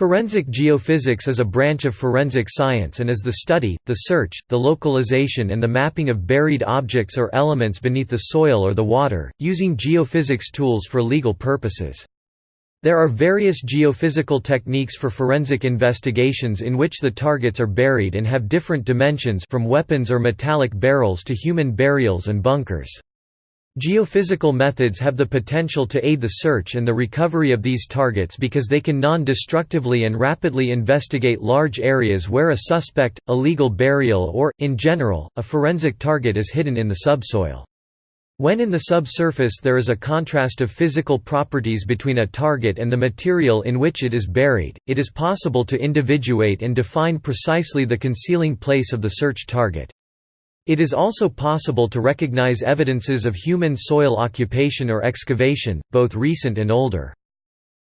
Forensic geophysics is a branch of forensic science and is the study, the search, the localization and the mapping of buried objects or elements beneath the soil or the water, using geophysics tools for legal purposes. There are various geophysical techniques for forensic investigations in which the targets are buried and have different dimensions from weapons or metallic barrels to human burials and bunkers. Geophysical methods have the potential to aid the search and the recovery of these targets because they can non-destructively and rapidly investigate large areas where a suspect, illegal burial or, in general, a forensic target is hidden in the subsoil. When in the subsurface there is a contrast of physical properties between a target and the material in which it is buried, it is possible to individuate and define precisely the concealing place of the search target. It is also possible to recognize evidences of human soil occupation or excavation, both recent and older.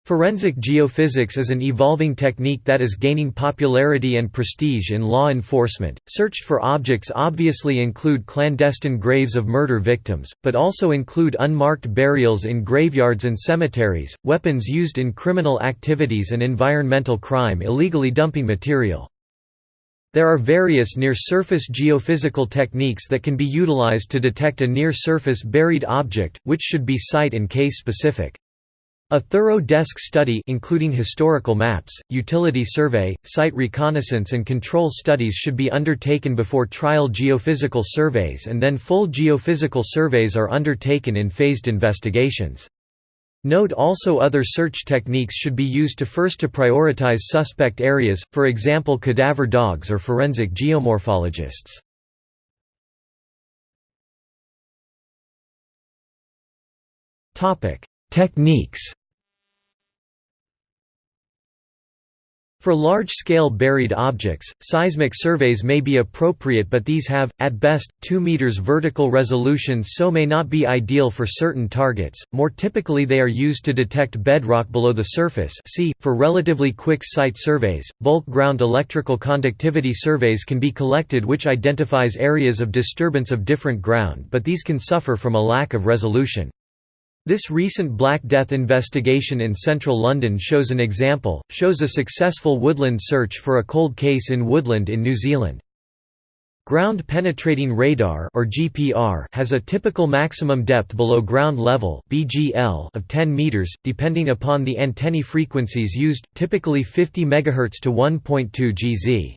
Forensic geophysics is an evolving technique that is gaining popularity and prestige in law enforcement. Searched for objects obviously include clandestine graves of murder victims, but also include unmarked burials in graveyards and cemeteries, weapons used in criminal activities and environmental crime illegally dumping material. There are various near-surface geophysical techniques that can be utilized to detect a near-surface buried object, which should be site and case-specific. A thorough desk study including historical maps, utility survey, site reconnaissance and control studies should be undertaken before trial geophysical surveys and then full geophysical surveys are undertaken in phased investigations. Note also other search techniques should be used to first to prioritize suspect areas, for example cadaver dogs or forensic geomorphologists. Techniques For large-scale buried objects, seismic surveys may be appropriate but these have, at best, 2 meters vertical resolution so may not be ideal for certain targets, more typically they are used to detect bedrock below the surface see, for relatively quick site surveys, bulk ground electrical conductivity surveys can be collected which identifies areas of disturbance of different ground but these can suffer from a lack of resolution. This recent Black Death investigation in central London shows an example, shows a successful woodland search for a cold case in woodland in New Zealand. Ground penetrating radar or GPR has a typical maximum depth below ground level (BGL) of 10 meters depending upon the antennae frequencies used, typically 50 MHz to 1.2 GZ.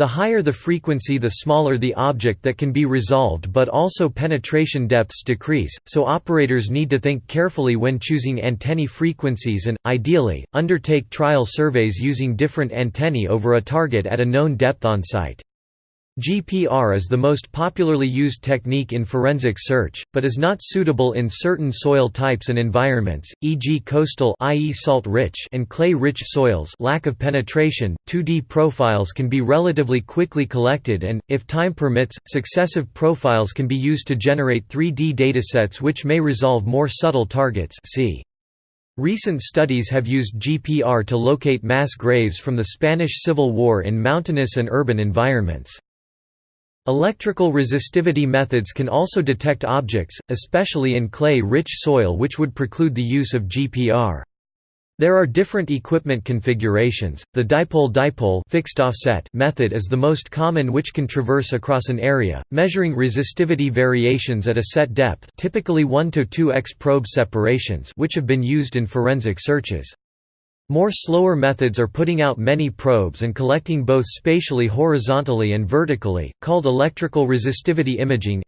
The higher the frequency the smaller the object that can be resolved but also penetration depths decrease, so operators need to think carefully when choosing antennae frequencies and, ideally, undertake trial surveys using different antennae over a target at a known depth on site. GPR is the most popularly used technique in forensic search, but is not suitable in certain soil types and environments, e.g. coastal i.e. salt-rich and clay-rich soils lack of penetration, 2D profiles can be relatively quickly collected and, if time permits, successive profiles can be used to generate 3D datasets which may resolve more subtle targets see. Recent studies have used GPR to locate mass graves from the Spanish Civil War in mountainous and urban environments. Electrical resistivity methods can also detect objects, especially in clay-rich soil which would preclude the use of GPR. There are different equipment configurations. The dipole-dipole fixed offset method is the most common which can traverse across an area, measuring resistivity variations at a set depth, typically 1 to 2x probe separations, which have been used in forensic searches. More slower methods are putting out many probes and collecting both spatially horizontally and vertically, called electrical resistivity imaging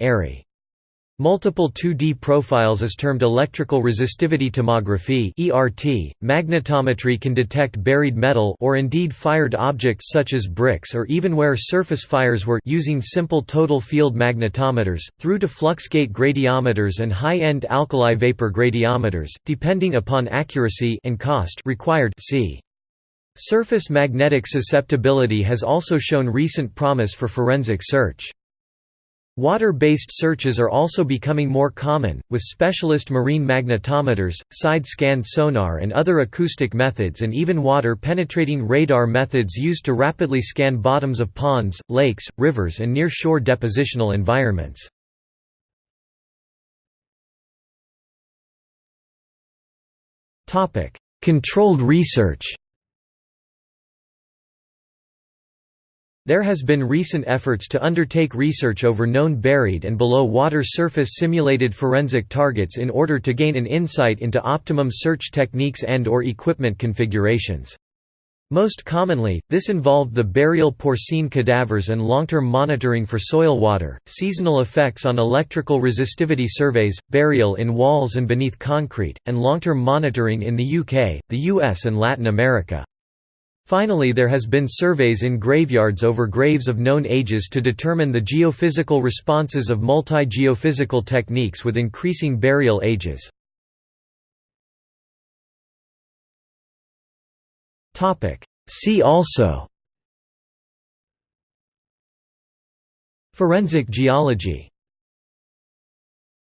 Multiple 2D profiles is termed electrical resistivity tomography (ERT). Magnetometry can detect buried metal or indeed fired objects such as bricks or even where surface fires were using simple total field magnetometers through to fluxgate gradiometers and high-end alkali vapor gradiometers depending upon accuracy and cost required. See Surface magnetic susceptibility has also shown recent promise for forensic search. Water-based searches are also becoming more common, with specialist marine magnetometers, side-scan sonar and other acoustic methods and even water-penetrating radar methods used to rapidly scan bottoms of ponds, lakes, rivers and near-shore depositional environments. Controlled research There has been recent efforts to undertake research over known buried and below water surface simulated forensic targets in order to gain an insight into optimum search techniques and or equipment configurations. Most commonly, this involved the burial porcine cadavers and long-term monitoring for soil water, seasonal effects on electrical resistivity surveys, burial in walls and beneath concrete, and long-term monitoring in the UK, the US and Latin America. Finally there has been surveys in graveyards over graves of known ages to determine the geophysical responses of multi-geophysical techniques with increasing burial ages. See also Forensic geology